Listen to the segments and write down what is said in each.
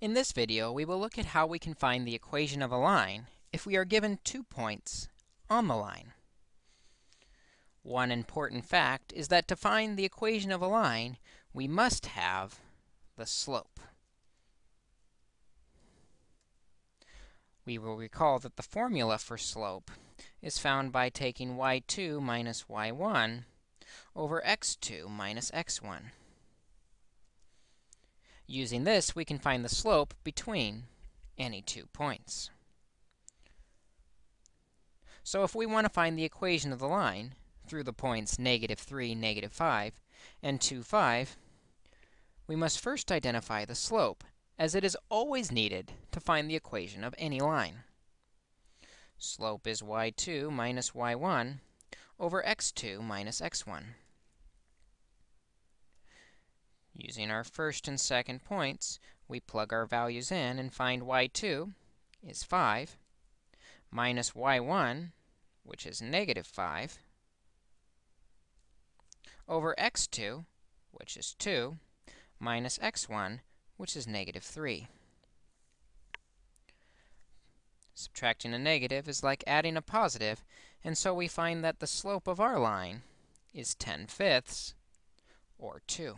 In this video, we will look at how we can find the equation of a line if we are given two points on the line. One important fact is that to find the equation of a line, we must have the slope. We will recall that the formula for slope is found by taking y2 minus y1 over x2 minus x1. Using this, we can find the slope between any two points. So if we want to find the equation of the line through the points negative 3, negative 5, and 2, 5, we must first identify the slope, as it is always needed to find the equation of any line. Slope is y2 minus y1 over x2 minus x1. Using our first and second points, we plug our values in and find y2 is 5 minus y1, which is negative 5, over x2, which is 2, minus x1, which is negative 3. Subtracting a negative is like adding a positive, and so we find that the slope of our line is 10 fifths, or 2.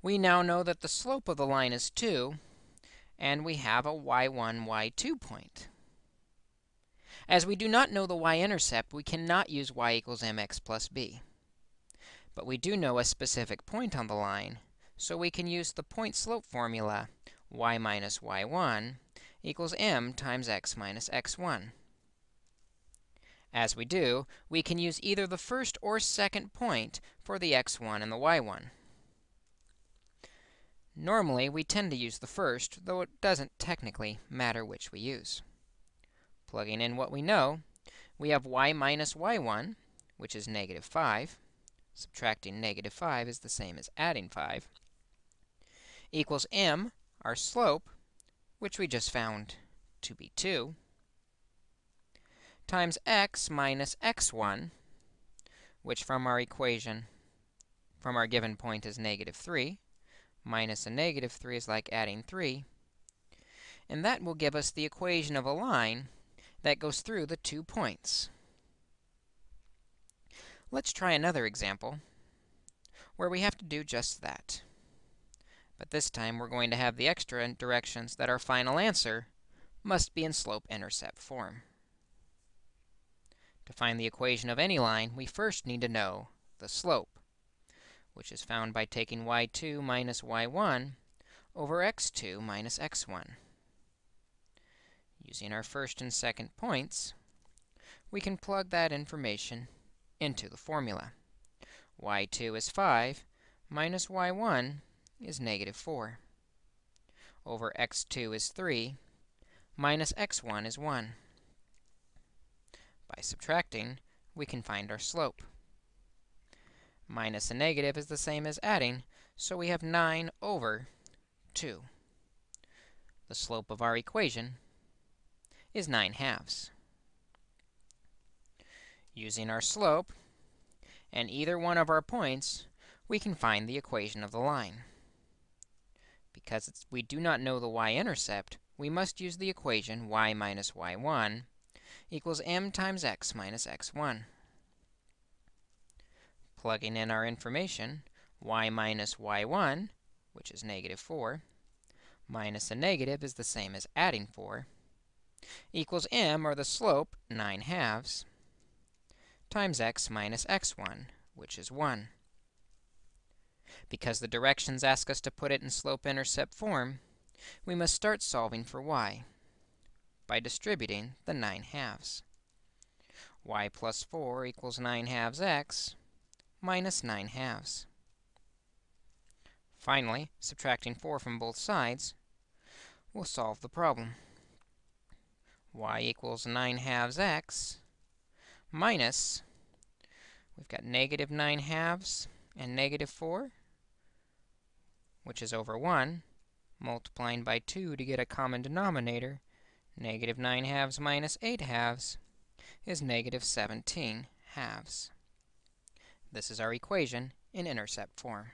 We now know that the slope of the line is 2, and we have a y1, y2 point. As we do not know the y-intercept, we cannot use y equals mx plus b. But we do know a specific point on the line, so we can use the point slope formula y minus y1 equals m times x minus x1. As we do, we can use either the first or second point for the x1 and the y1. Normally, we tend to use the first, though it doesn't technically matter which we use. Plugging in what we know, we have y minus y1, which is negative 5. Subtracting negative 5 is the same as adding 5, equals m, our slope, which we just found to be 2, times x minus x1, which from our equation, from our given point is negative 3, minus a negative 3 is like adding 3. And that will give us the equation of a line that goes through the two points. Let's try another example where we have to do just that. But this time, we're going to have the extra directions that our final answer must be in slope-intercept form. To find the equation of any line, we first need to know the slope which is found by taking y2 minus y1 over x2 minus x1. Using our first and second points, we can plug that information into the formula. y2 is 5 minus y1 is negative 4 over x2 is 3 minus x1 is 1. By subtracting, we can find our slope. Minus a negative is the same as adding, so we have 9 over 2. The slope of our equation is 9 halves. Using our slope and either one of our points, we can find the equation of the line. Because we do not know the y-intercept, we must use the equation y minus y1 equals m times x minus x1 plugging in our information, y minus y1, which is negative 4, minus a negative is the same as adding 4, equals m, or the slope, 9 halves, times x minus x1, which is 1. Because the directions ask us to put it in slope-intercept form, we must start solving for y by distributing the 9 halves. y plus 4 equals 9 halves x, minus 9 halves. Finally, subtracting 4 from both sides will solve the problem. y equals 9 halves x minus, we've got negative 9 halves and negative 4, which is over 1, multiplying by 2 to get a common denominator. Negative 9 halves minus 8 halves is negative 17 halves. This is our equation in intercept form.